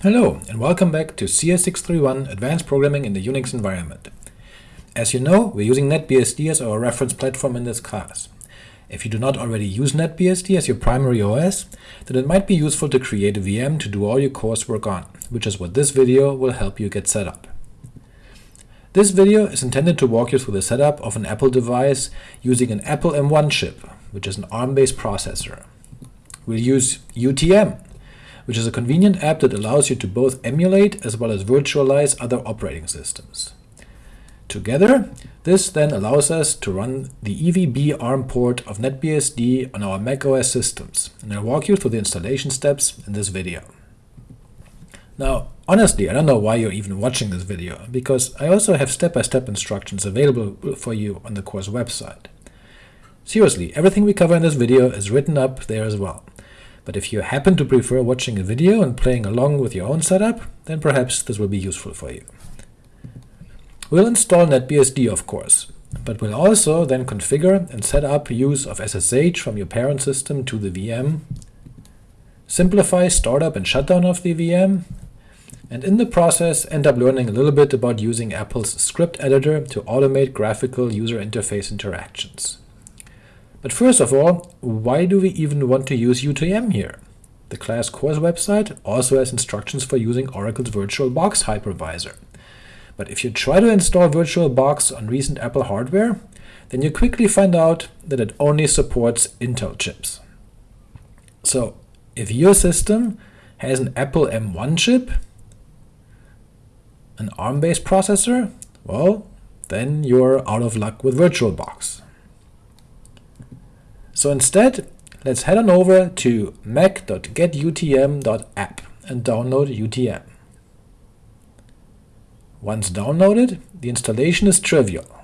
Hello, and welcome back to CS631 Advanced Programming in the Unix Environment. As you know, we're using NetBSD as our reference platform in this class. If you do not already use NetBSD as your primary OS, then it might be useful to create a VM to do all your coursework on, which is what this video will help you get set up. This video is intended to walk you through the setup of an Apple device using an Apple M1 chip, which is an ARM-based processor. We'll use UTM, which is a convenient app that allows you to both emulate as well as virtualize other operating systems. Together, this then allows us to run the EVB ARM port of NetBSD on our macOS systems, and I'll walk you through the installation steps in this video. Now, honestly, I don't know why you're even watching this video, because I also have step-by-step -step instructions available for you on the course website. Seriously, everything we cover in this video is written up there as well, but if you happen to prefer watching a video and playing along with your own setup, then perhaps this will be useful for you. We'll install NetBSD of course, but we'll also then configure and set up use of SSH from your parent system to the VM, simplify startup and shutdown of the VM, and in the process end up learning a little bit about using Apple's script editor to automate graphical user interface interactions. But first of all, why do we even want to use UTM here? The class course website also has instructions for using Oracle's VirtualBox hypervisor, but if you try to install VirtualBox on recent Apple hardware, then you quickly find out that it only supports Intel chips. So if your system has an Apple M1 chip, an ARM-based processor, well, then you're out of luck with VirtualBox. So instead, let's head on over to mac.getutm.app and download UTM. Once downloaded, the installation is trivial.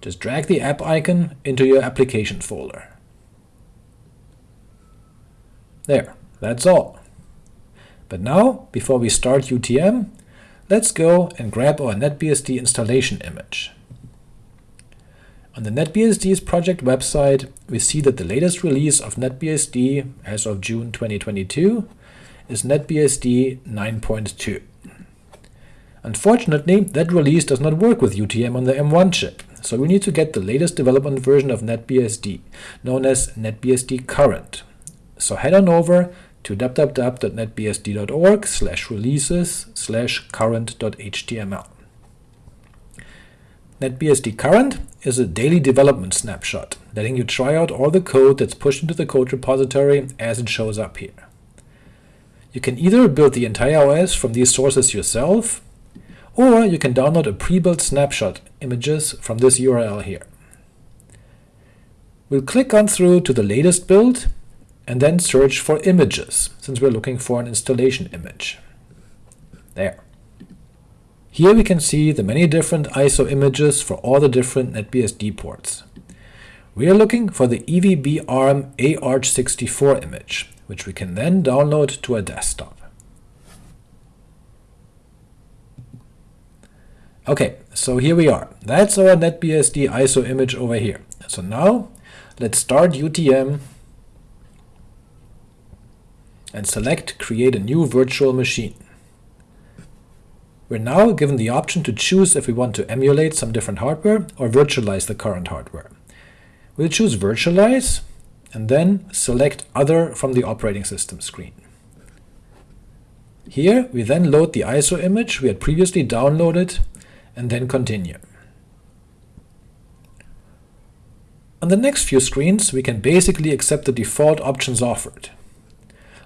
Just drag the app icon into your application folder. There, that's all. But now, before we start UTM, let's go and grab our NetBSD installation image. On the NetBSD's project website, we see that the latest release of NetBSD as of June 2022 is NetBSD 9.2. Unfortunately, that release does not work with UTM on the M1 chip, so we need to get the latest development version of NetBSD, known as NetBSD Current. So head on over to www.netbsd.org slash releases slash current.html. NetBSD Current is a daily development snapshot, letting you try out all the code that's pushed into the code repository as it shows up here. You can either build the entire OS from these sources yourself, or you can download a pre-built snapshot images from this URL here. We'll click on through to the latest build, and then search for images, since we're looking for an installation image. There. Here we can see the many different ISO images for all the different NetBSD ports. We are looking for the EVB ARM AArch64 image, which we can then download to our desktop. Okay, so here we are. That's our NetBSD ISO image over here. So now let's start UTM and select Create a new virtual machine. We're now given the option to choose if we want to emulate some different hardware or virtualize the current hardware. We'll choose Virtualize, and then select Other from the operating system screen. Here we then load the ISO image we had previously downloaded and then continue. On the next few screens, we can basically accept the default options offered,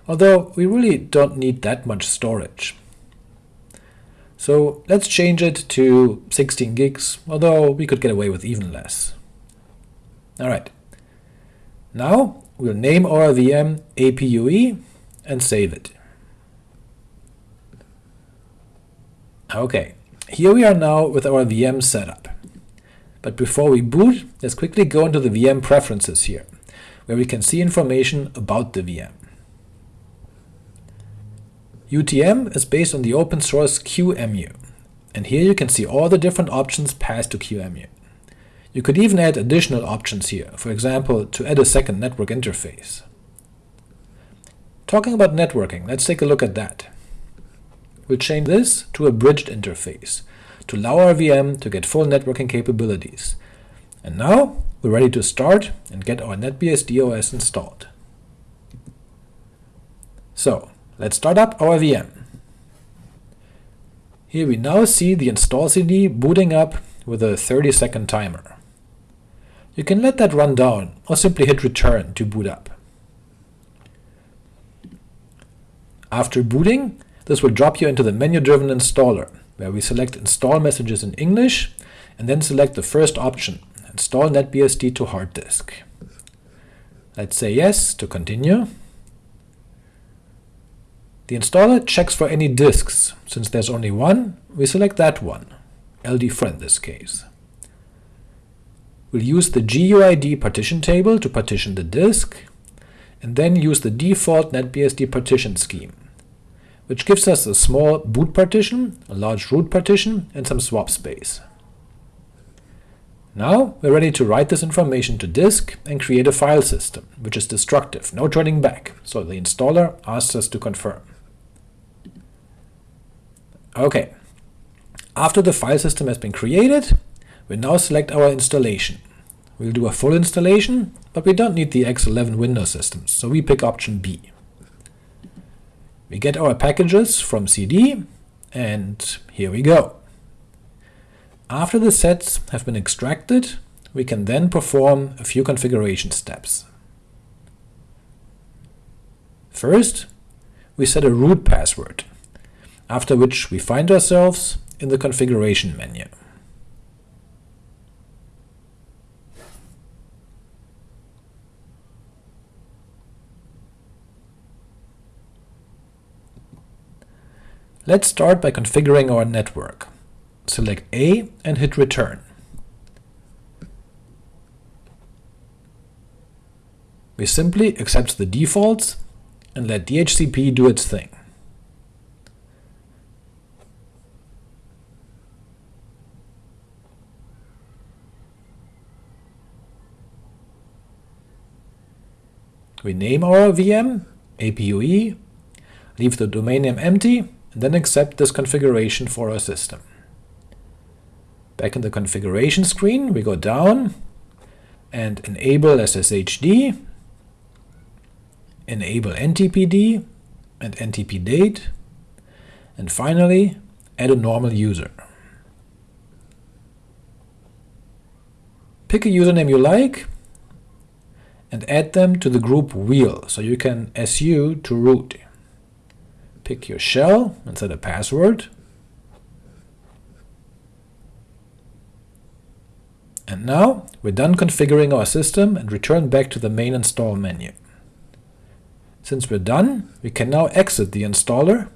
although we really don't need that much storage. So let's change it to 16 gigs, although we could get away with even less. Alright, now we'll name our VM APUE and save it. Okay, here we are now with our VM setup. But before we boot, let's quickly go into the VM preferences here, where we can see information about the VM. UTM is based on the open source QEMU, and here you can see all the different options passed to QEMU. You could even add additional options here, for example, to add a second network interface. Talking about networking, let's take a look at that. We'll change this to a bridged interface, to allow our VM to get full networking capabilities. And now we're ready to start and get our NetBSD OS installed. So let's start up our VM. Here we now see the install CD booting up with a 30 second timer. You can let that run down or simply hit return to boot up. After booting, this will drop you into the menu-driven installer, where we select Install Messages in English, and then select the first option, Install NetBSD to hard disk. Let's say yes to continue. The installer checks for any disks. Since there's only one, we select that one, LD4 this case. We'll use the GUID partition table to partition the disk, and then use the default NetBSD partition scheme which gives us a small boot partition, a large root partition, and some swap space. Now we're ready to write this information to disk and create a file system, which is destructive, no turning back, so the installer asks us to confirm. Ok, after the file system has been created, we now select our installation. We'll do a full installation, but we don't need the X11 Windows systems, so we pick option B. We get our packages from cd, and here we go. After the sets have been extracted, we can then perform a few configuration steps. First, we set a root password, after which we find ourselves in the configuration menu. Let's start by configuring our network. Select A and hit return. We simply accept the defaults and let DHCP do its thing. We name our VM APUE, leave the domain name empty, and then accept this configuration for our system. Back in the configuration screen, we go down and enable SSHD, enable NTPD and NTPDate, and finally add a normal user. Pick a username you like and add them to the group wheel so you can su to root. Pick your shell and set a password. And now we're done configuring our system and return back to the main install menu. Since we're done, we can now exit the installer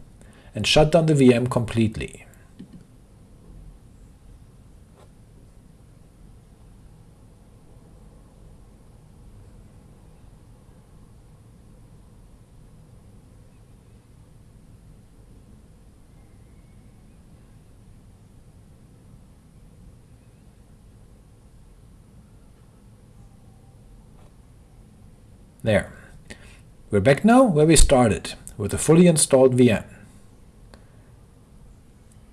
and shut down the VM completely. There. We're back now where we started, with a fully installed VM.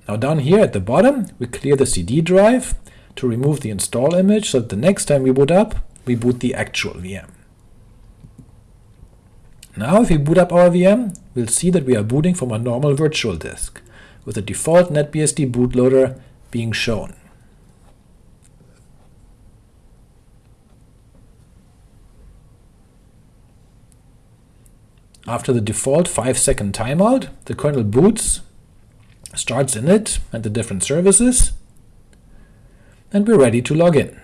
Now down here at the bottom, we clear the CD drive to remove the install image so that the next time we boot up, we boot the actual VM. Now if we boot up our VM, we'll see that we are booting from a normal virtual disk, with the default NetBSD bootloader being shown. After the default 5 second timeout, the kernel boots, starts init and the different services, and we're ready to log in.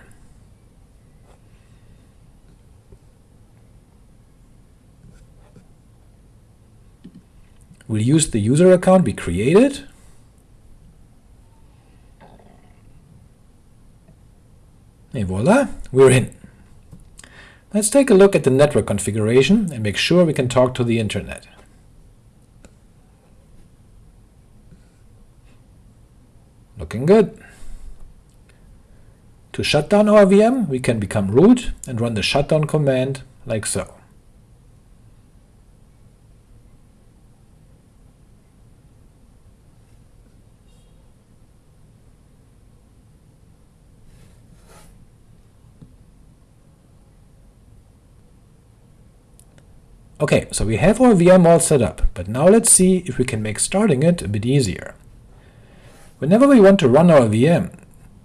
We'll use the user account we created, and voila, we're in. Let's take a look at the network configuration and make sure we can talk to the internet. Looking good. To shut down our VM, we can become root and run the shutdown command like so. Okay, so we have our VM all set up, but now let's see if we can make starting it a bit easier. Whenever we want to run our VM,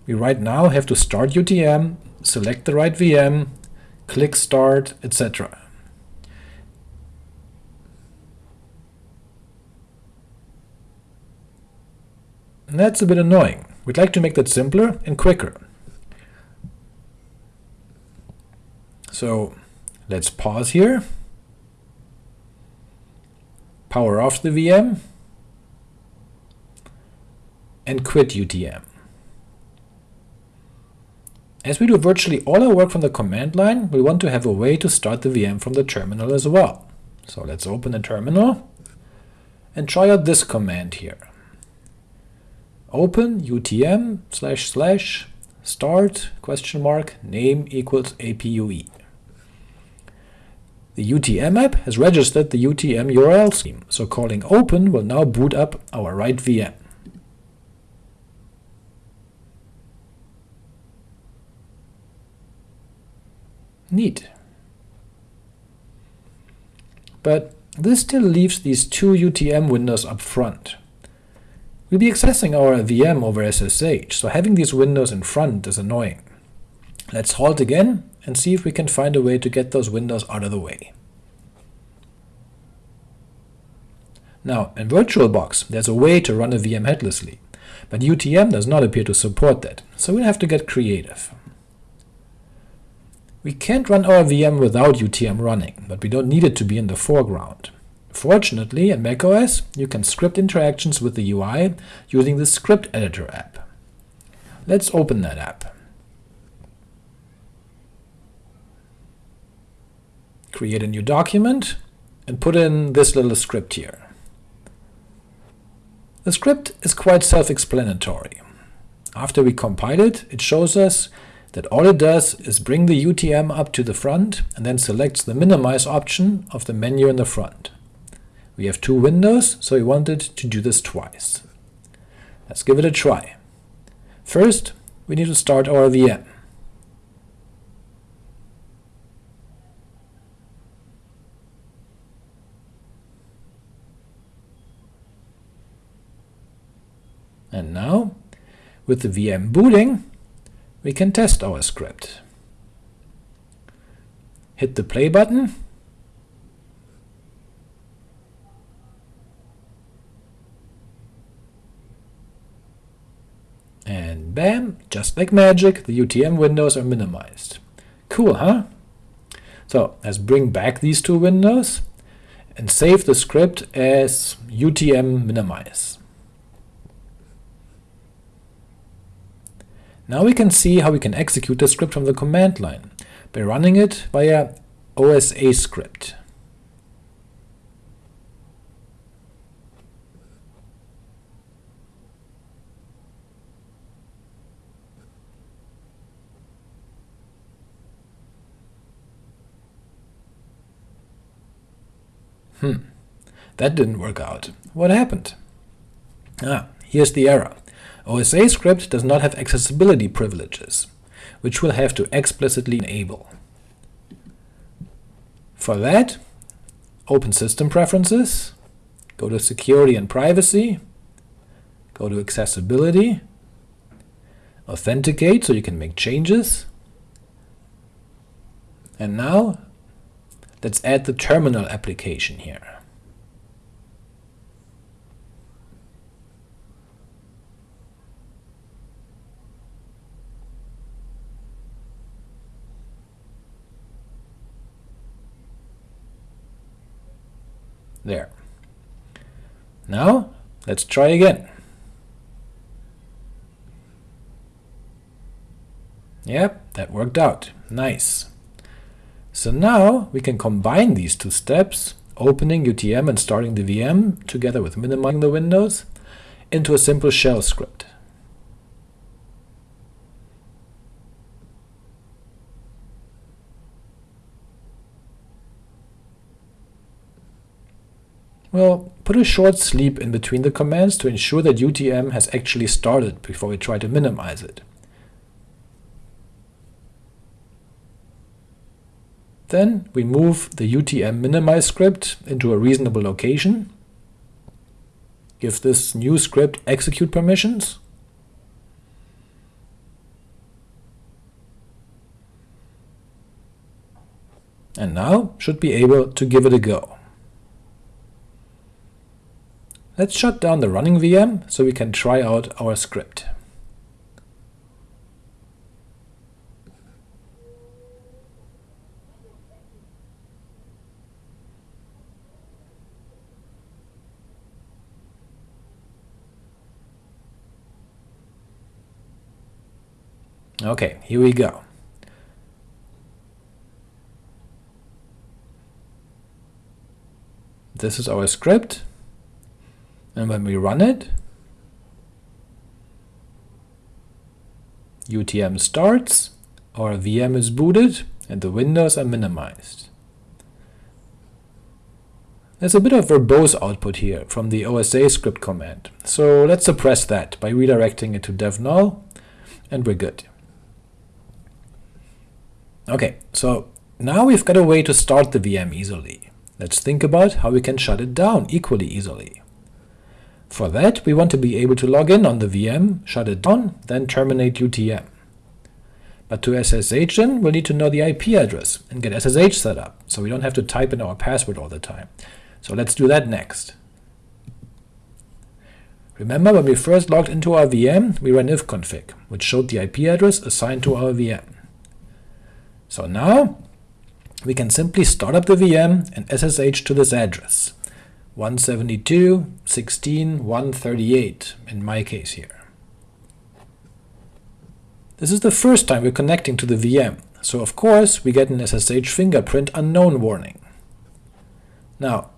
we right now have to start UTM, select the right VM, click Start, etc. That's a bit annoying. We'd like to make that simpler and quicker. So let's pause here, power off the VM, and quit UTM. As we do virtually all our work from the command line, we want to have a way to start the VM from the terminal as well. So let's open the terminal and try out this command here. Open utm slash slash start question mark name equals apue. The UTM app has registered the UTM URL scheme, so calling open will now boot up our right VM. Neat. But this still leaves these two UTM windows up front. We'll be accessing our VM over SSH, so having these windows in front is annoying. Let's halt again and see if we can find a way to get those windows out of the way. Now, in VirtualBox, there's a way to run a VM headlessly, but UTM does not appear to support that, so we'll have to get creative. We can't run our VM without UTM running, but we don't need it to be in the foreground. Fortunately, in macOS, you can script interactions with the UI using the Script Editor app. Let's open that app. Create a new document, and put in this little script here. The script is quite self-explanatory. After we compile it, it shows us that all it does is bring the UTM up to the front and then selects the minimize option of the menu in the front. We have two windows, so we wanted to do this twice. Let's give it a try. First, we need to start our VM. And now, with the VM booting, we can test our script. Hit the play button, and bam, just like magic, the UTM windows are minimized. Cool, huh? So let's bring back these two windows and save the script as UTM minimize. Now we can see how we can execute the script from the command line by running it via osascript. Hmm, that didn't work out. What happened? Ah, here's the error. OSA script does not have accessibility privileges, which we'll have to explicitly enable. For that, open System Preferences, go to Security and Privacy, go to Accessibility, Authenticate so you can make changes, and now let's add the terminal application here. There. Now, let's try again. Yep, that worked out. Nice. So now we can combine these two steps, opening UTM and starting the VM, together with minimizing the windows, into a simple shell script. Well, put a short sleep in between the commands to ensure that UTM has actually started before we try to minimize it. Then we move the UTM minimize script into a reasonable location, give this new script execute permissions, and now should be able to give it a go. Let's shut down the running VM so we can try out our script. Okay, here we go. This is our script, and when we run it, UTM starts, our VM is booted, and the windows are minimized. There's a bit of verbose output here from the osascript command, so let's suppress that by redirecting it to dev null, and we're good. Okay, so now we've got a way to start the VM easily. Let's think about how we can shut it down equally easily. For that, we want to be able to log in on the VM, shut it down, then terminate UTM. But to SSH in, we'll need to know the IP address and get SSH set up, so we don't have to type in our password all the time. So let's do that next. Remember when we first logged into our VM, we ran ifconfig, which showed the IP address assigned to our VM. So now we can simply start up the VM and SSH to this address, 172.16.138 in my case here. This is the first time we're connecting to the VM, so of course we get an SSH fingerprint unknown warning. Now,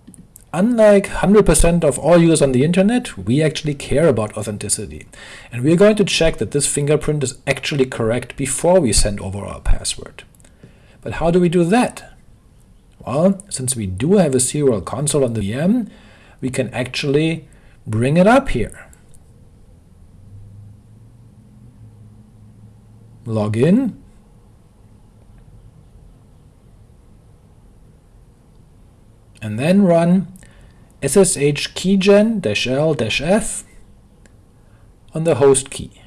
unlike 100% of all users on the internet, we actually care about authenticity, and we're going to check that this fingerprint is actually correct before we send over our password. But how do we do that? Well, since we do have a serial console on the VM, we can actually bring it up here. Log in, and then run ssh keygen-l-f on the host key.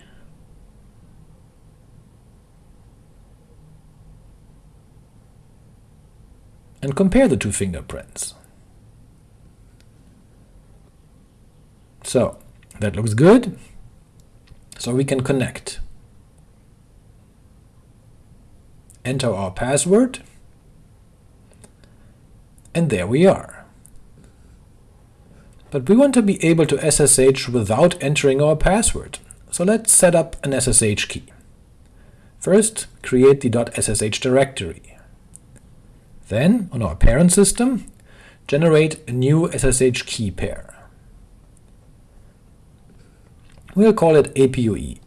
And compare the two fingerprints. So that looks good. So we can connect. Enter our password, and there we are. But we want to be able to SSH without entering our password, so let's set up an SSH key. First, create the .ssh directory. Then, on our parent system, generate a new SSH key pair. We'll call it APUE.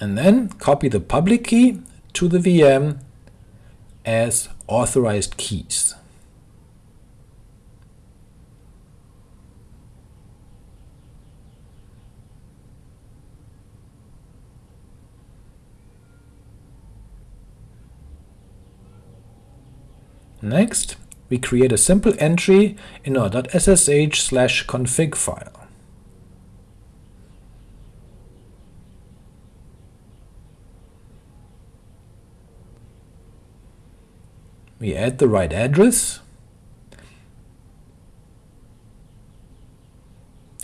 And then copy the public key to the VM as authorized keys. Next, we create a simple entry in our .ssh config file. We add the right address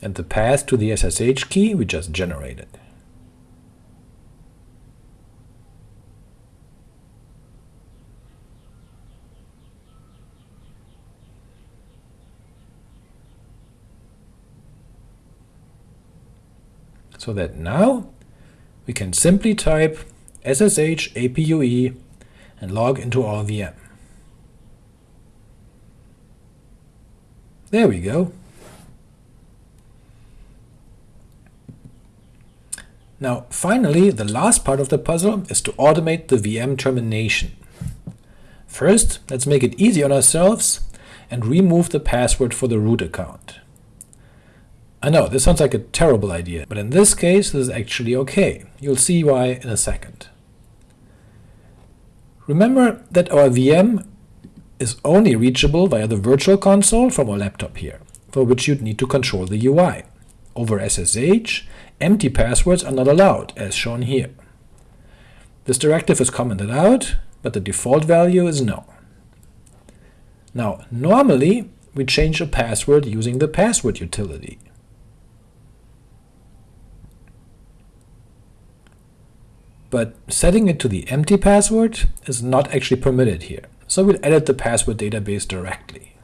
and the path to the SSH key we just generated. So that now we can simply type ssh apue and log into our VM. There we go. Now finally, the last part of the puzzle is to automate the VM termination. First, let's make it easy on ourselves and remove the password for the root account. I know, this sounds like a terrible idea, but in this case this is actually okay. You'll see why in a second. Remember that our VM is only reachable via the virtual console from our laptop here, for which you'd need to control the UI. Over SSH, empty passwords are not allowed, as shown here. This directive is commented out, but the default value is no. Now, normally we change a password using the password utility. But setting it to the empty password is not actually permitted here, so we'll edit the password database directly.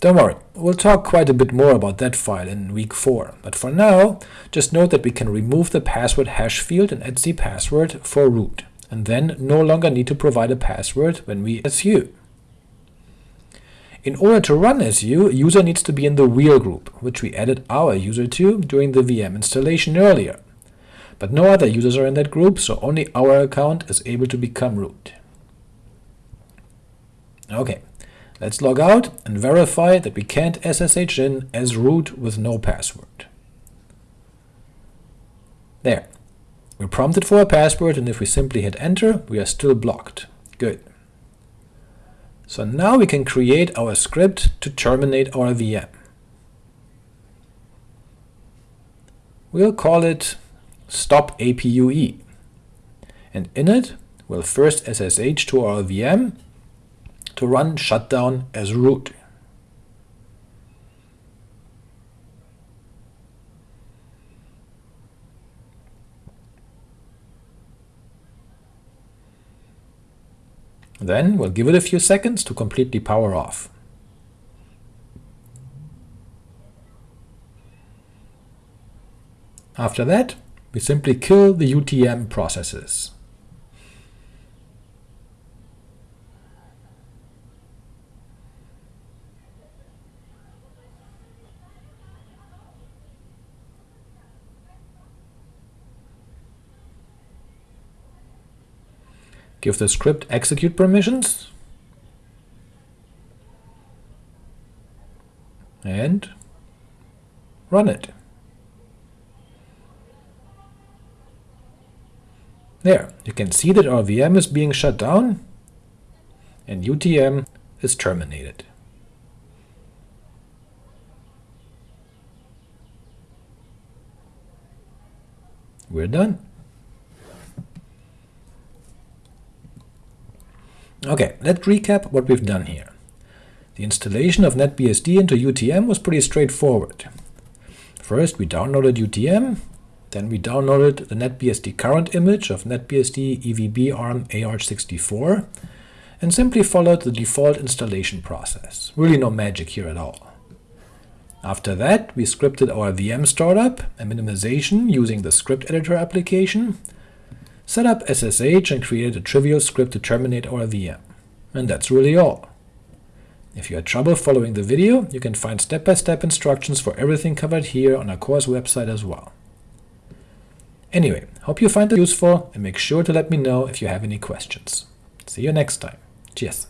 Don't worry, we'll talk quite a bit more about that file in week 4, but for now, just note that we can remove the password hash field in etcpassword for root, and then no longer need to provide a password when we SU. In order to run SU, user needs to be in the wheel group, which we added our user to during the VM installation earlier but no other users are in that group, so only our account is able to become root. Ok, let's log out and verify that we can't SSH in as root with no password. There. We're prompted for a password, and if we simply hit enter, we are still blocked. Good. So now we can create our script to terminate our VM. We'll call it stop APUE, and in it we'll first SSH to our VM to run shutdown as root. Then we'll give it a few seconds to completely power off. After that, we simply kill the UTM processes. Give the script execute permissions, and run it. There, you can see that our VM is being shut down, and UTM is terminated. We're done. Okay, let's recap what we've done here. The installation of NetBSD into UTM was pretty straightforward. First, we downloaded UTM, then we downloaded the NetBSD current image of NetBSD EVB ARM AArch64 and simply followed the default installation process. Really no magic here at all. After that, we scripted our VM startup and minimization using the script editor application, set up SSH and created a trivial script to terminate our VM. And that's really all. If you had trouble following the video, you can find step-by-step -step instructions for everything covered here on our course website as well. Anyway, hope you find it useful, and make sure to let me know if you have any questions. See you next time. Cheers!